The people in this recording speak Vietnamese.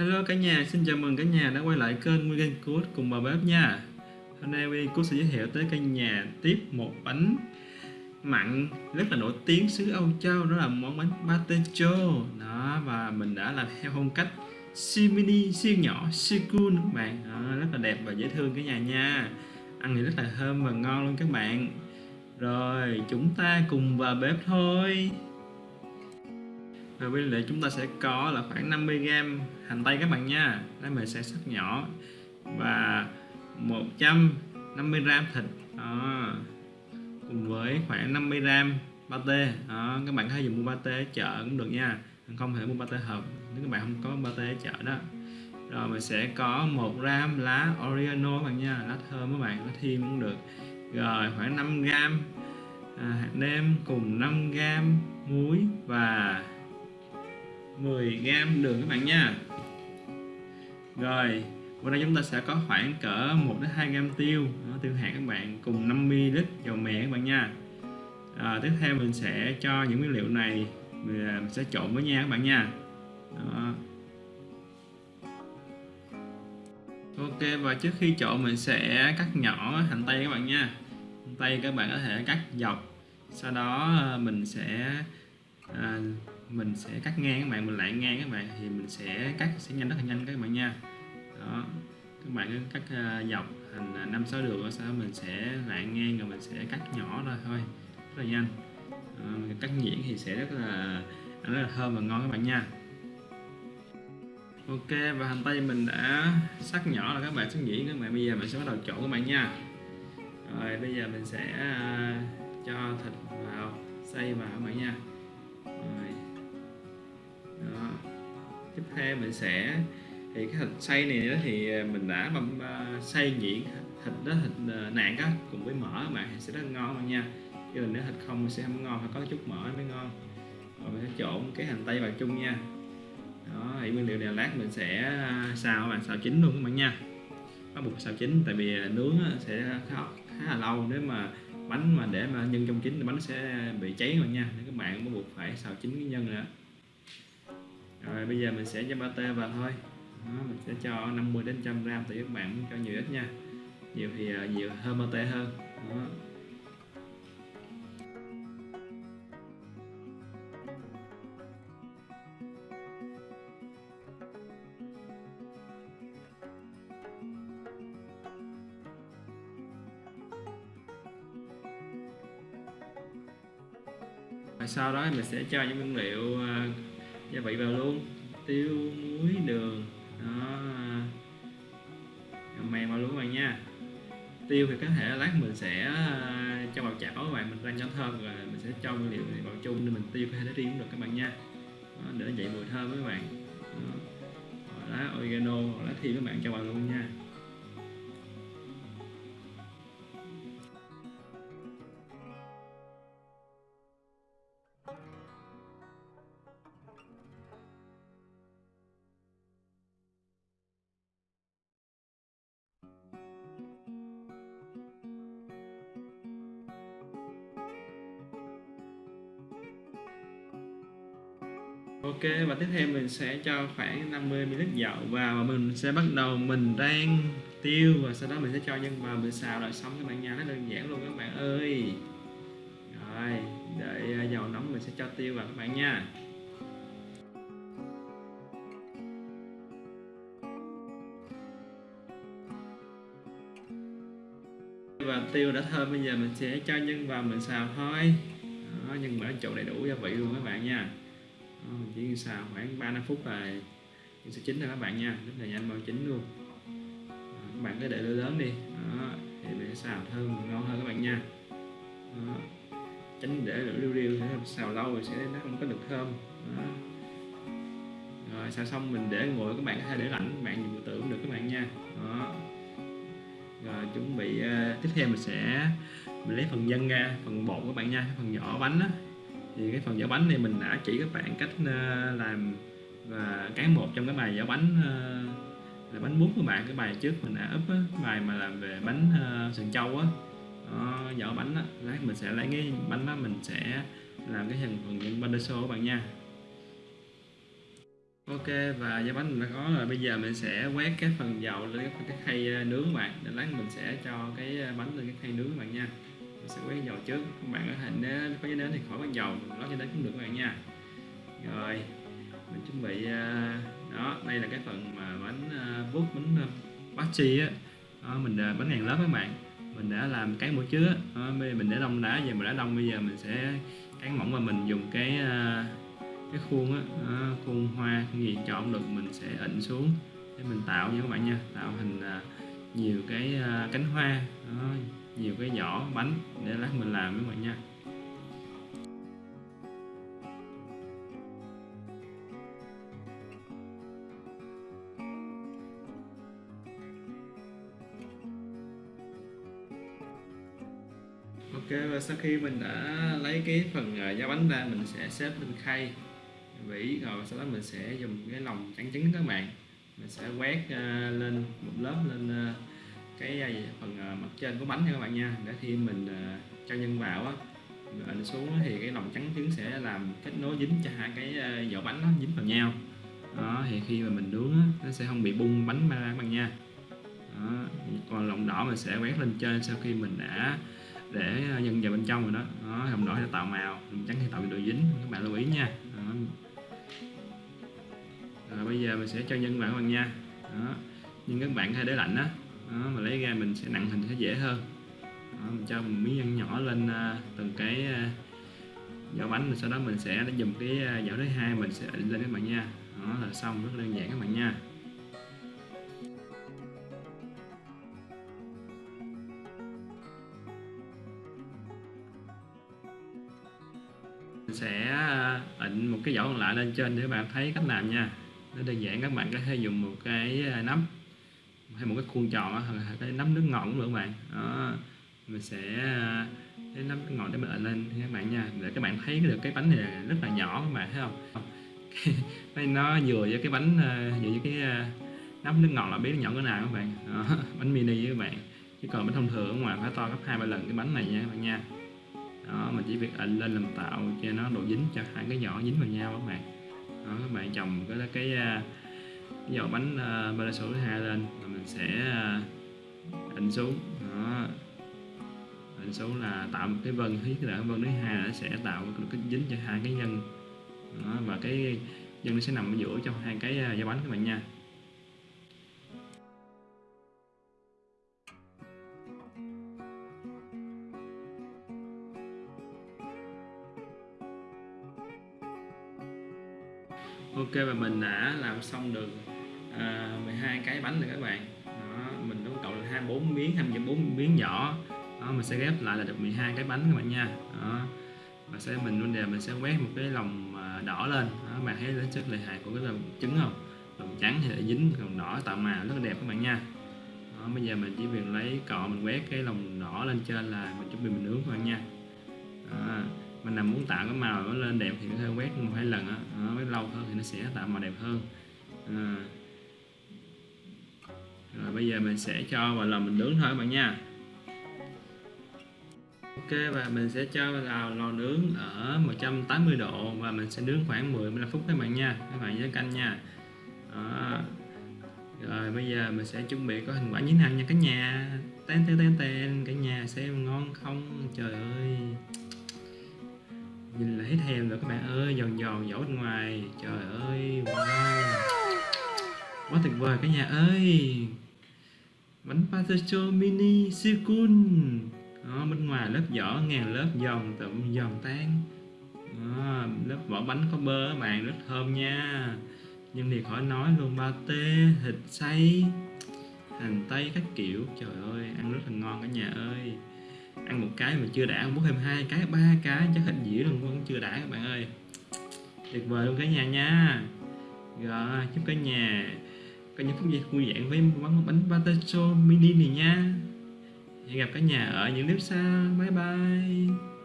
Hello cả nhà, xin chào mừng cả nhà đã quay lại kênh Nguyên Code cùng bà bếp nha. Hôm nay Nguyên Code sẽ giới thiệu tới cả nhà tiếp một bánh mặn rất là nổi tiếng xứ Âu Châu đó là món bánh pate đó và mình đã làm theo phong cách siêu mini siêu nhỏ siêu cool các bạn. Đó, rất là đẹp và dễ thương cả nhà nha. Ăn thì rất là thơm và ngon luôn các bạn. Rồi chúng ta cùng vào bếp thôi và nguyên liệu chúng ta sẽ có là khoảng 50g hành tây các bạn nha. Đây mình sẽ sắc nhỏ và 150g thịt. Đó. cùng với khoảng 50g pate đó. các bạn có thể dùng mua pate ở chợ cũng được nha. Không thể mua pate hộp nếu các bạn không có pate ở chợ đó. Rồi mình sẽ có 1 gram lá oregano các bạn nha. Lá thơm các bạn nó thêm cũng được. Rồi khoảng 5 gram à, hạt nêm cùng 5 gram muối và 10g đường các bạn nha. Rồi qua đây chúng ta sẽ có khoảng cỡ 1 đến 2 gram tiêu đó, tiêu hạt các bạn cùng 50 ml dầu mè các bạn nha. À, tiếp theo mình sẽ cho những nguyên liệu này à, mình sẽ trộn với nhau các bạn nha. Đó. Ok và trước khi trộn mình sẽ cắt nhỏ hành tây các bạn nha. Hành tây các bạn có thể cắt dọc sau đó à, mình sẽ à, mình sẽ cắt ngang các bạn mình lại ngang các bạn thì mình sẽ cắt sẽ nhanh rất là nhanh các bạn nha. Đó các bạn cứ cắt uh, dọc thành ờ, năm sáu đường sau mình sẽ lại ngang rồi mình sẽ cắt nhỏ ra thôi rất là nhanh. À, cắt nhuyễn thì sẽ rất là ăn rất là thơm và ngon các bạn nha. Ok và hành tây mình đã sắc nhỏ là các bạn sắc nhuyễn các bạn. Bây giờ mình sẽ bắt đầu trộn các bạn nha. Rồi bây giờ mình sẽ uh, cho thịt vào xay vào các bạn nha. Rồi đó. tiếp theo mình sẽ thì cái thịt xay này đó thì à, mình đã băm uh, à, xay nhuyễn thịt đó thịt à, nạc á cùng với mỡ các bạn sẽ rất ngon bạn nha. Chứ nếu thịt không sẽ không ngon phải có chút mỡ mới ngon. Rồi mình sẽ trộn cái hành tây vào chung nha. Đó thì nguyên liệu này lát mình sẽ xào bạn xào chín luôn các bạn nha. Bắt buộc xào chín tại vì nướng sẽ khá, khá là lâu. Nếu mà bánh mà để mà nhân trong chín thì bánh sẽ bị cháy rồi nha. Nên các bạn bắt buộc phải xào chín cái nhân nữa rồi bây giờ mình sẽ cho pate vào thôi. Đó, mình sẽ cho 50 đến 100 gram tùy các bạn cho nhiều ít nha. Nhiều thì uh, nhiều hơn pate hơn. Đó. sau đó mình sẽ cho những nguyên liệu à, Dạ, gia vị vào luôn. Tiêu muối đường. Đó. Mềm vào luôn các bạn nha. Tiêu thì có thể lát mình sẽ à, cho vào chảo các bạn. Mình rang cho thơm rồi mình sẽ cho nguyên liệu này vào chung để mình tiêu có thể để riêng cũng được các bạn nha. Đó, để dậy mùi thơm với các bạn. Đó. lá oregano hoặc lá thì các bạn cho vào luôn nha. Ok và tiếp theo mình sẽ cho khoảng 50 ml dầu vào và mình sẽ bắt đầu mình rang tiêu và sau đó mình sẽ cho nhân vào mình xào lại xong các bạn nha. Nó đơn giản luôn các bạn ơi. Rồi đợi à, dầu nóng mình sẽ cho tiêu vào các bạn nha. Và tiêu đã thơm bây giờ mình sẽ cho nhân vào mình xào thôi. Đó, nhân mỡ chỗ đầy đủ gia vị luôn các bạn nha chỉ như sau xào khoảng 3 5 phút là nó sẽ chín rồi các bạn nha. Rất là nhanh mau chín luôn. Đó, các bạn cứ để lửa lớn đi. Đó, thì để xào thơm ngon hơn các bạn nha. Đó. tránh để lửa riu riu xào lâu rồi sẽ nó không có được thơm. Đó. rồi xào xong mình để nguội các bạn có thể để lạnh các bạn dùng tự cũng được các bạn nha. Đó. Rồi chuẩn bị uh, tiếp theo mình sẽ mình lấy phần nhân ra phần bột các bạn nha phần nhỏ bánh đó thì cái phần vỏ bánh này mình đã chỉ các bạn cách ờ, làm và cái một trong cái bài vỏ bánh ờ, là bánh bún của bạn cái bài trước mình đã up á, bài mà làm về bánh uh, sườn châu á. Đó, vỏ bánh á lát mình sẽ lấy cái bánh đó mình sẽ làm cái phần phần bánh bandeso số bạn nha. Ok và giá bánh mình đã có rồi bây giờ mình sẽ quét cái phần dầu lên cái, khay nướng bạn. Để lát mình sẽ cho cái bánh lên cái khay nướng bạn nha sẽ quét dầu trước. Các bạn có thể nếu có giấy nến thì khỏi quét dầu. Lót giấy nến cũng được các bạn nha. Rồi mình chuẩn bị à, đó đây là cái phần mà bánh à, bút bánh à, bachi á. Đó, mình bánh ngàn lớp các bạn. Mình đã làm cái mũi trước. Đó, mình để đông đá giờ mình đã đông bây giờ mình sẽ cán mỏng và mình dùng cái cái khuôn á. Khuôn hoa khuôn gì chọn được. Mình sẽ ịnh xuống để mình tạo nha các bạn nha. Tạo hình nhiều cái cánh hoa. Đó, nhiều cái giỏ bánh để lát mình làm với mọi nha. Ok, và sau khi mình đã lấy cái phần da giá bánh ra, mình sẽ xếp lên khay. Vỉ, rồi sau đó mình sẽ dùng cái lòng trắng trứng các bạn. Mình sẽ quét à, lên một lớp, lên à, cái à, phần à, mặt trên của bánh nha các bạn nha. Để khi mình à, cho nhân vào á mình xuống thì cái lòng trắng trứng sẽ làm kết nối dính cho hai cái vỏ bánh nó dính vào nhau. Đó thì khi mà mình nướng á, nó sẽ không bị bung bánh ra các bạn nha. Đó. còn lòng đỏ mình sẽ quét lên trên sau khi mình đã để nhân vào bên trong rồi đó, đó lòng đỏ sẽ tạo màu lòng trắng thì tạo độ dính các bạn lưu ý nha. Đó. Rồi bây giờ mình sẽ cho nhân vào các bạn nha. Đó. nhưng các bạn hay để lạnh đó, đó mà lấy ra mình sẽ nặng hình sẽ dễ hơn. Đó, mình cho một miếng ăn nhỏ lên uh, từng cái à, uh, vỏ bánh rồi sau đó mình sẽ dùng cái à, uh, vỏ thứ hai mình sẽ lên các bạn nha. Đó là xong rất đơn giản các bạn nha. Mình sẽ ịnh một cái vỏ còn lại lên trên để các bạn thấy cách làm nha. Nó đơn giản các bạn có thể dùng một cái nấm. nắm hay một cái khuôn tròn hoặc là cái nắm nước ngọt cũng được các bạn. Đó mình sẽ ờ, cái nắm nước ngọt để mình lên các bạn nha. Để các bạn thấy được cái bánh này rất là nhỏ các bạn thấy không? Cái nó vừa với cái bánh ờ, vừa với cái ờ, nắm nước ngọt là biết nhỏ cái nào các bạn. Đó, bánh mini với các bạn. Chứ còn bánh thông thường ngoài phải to gấp hai ba lần cái bánh này nha các bạn nha. Đó mình chỉ việc ịnh lên làm tạo cho nó độ dính cho hai cái nhỏ dính vào nhau các bạn. Đó, các bạn trồng cái cái, cái dầu bánh uh, ba số thứ hai lên và mình sẽ ờ, uh, định xuống. Đó. Định xuống là tạo một cái vân thứ là vân thứ hai nó sẽ tạo một cái dính cho hai cái nhân. Đó, và cái nhân nó sẽ nằm ở giữa trong hai cái uh, bánh các bạn nha. Ok và mình đã làm xong được à, 12 cái bánh rồi các bạn. Đó, mình tổng cộng là 24 miếng 24 miếng nhỏ. Đó, mình sẽ ghép lại là được 12 cái bánh các bạn nha. Đó và sẽ mình vấn đề mình sẽ quét một cái lòng à, đỏ lên. Đó, bạn thấy đến chất lợi hại của cái lòng trứng không? Lòng trắng thì dính lòng đỏ tạo màu rất là đẹp các bạn nha. Đó, bây giờ mình chỉ việc lấy cọ mình quét cái lòng đỏ lên trên là mình chuẩn bị mình nướng các bạn nha. Đó mình làm muốn tạo cái màu nó lên đẹp thì có thể quét một hai lần á. Lâu hơn thì nó sẽ tạo màu đẹp hơn. À rồi, bây giờ mình sẽ cho vào lò mình nướng thôi các bạn nha. Ok, và mình sẽ cho vào lò nướng ở 180 độ và mình sẽ nướng khoảng 10 15 phút các bạn nha, các bạn nhớ canh nha. Đó. rồi, bây giờ mình sẽ chuẩn bị có hình quả nhín hành nha cả nhà. Tên tên tên tên cả nhà xem ngon không? Trời ơi. Nhìn là thấy thèm rồi các bạn ơi, giòn giòn dẫu bên ngoài. Trời ơi, wow quá tuyệt vời cả nhà ơi. Bánh patacho mini siêu cool đó, bên ngoài lớp vỏ ngàn lớp giòn tụm giòn tan. Đó, lớp vỏ bánh có bơ các bạn rất thơm nha. Nhưng thì khỏi nói luôn ba tê thịt xay hành tây các kiểu. Trời ơi ăn rất là ngon cả nhà ơi. Ăn một cái mà chưa đã bút thêm hai cái ba cái chắc hình dĩa luôn vẫn chưa đã các bạn ơi. Tuyệt vời luôn cả nhà nha. Rồi chúc cả nhà có những phút giây vui vẻ với món bánh patacho mini này nha. Hẹn gặp cả nhà ở những clip sau. Bye bye.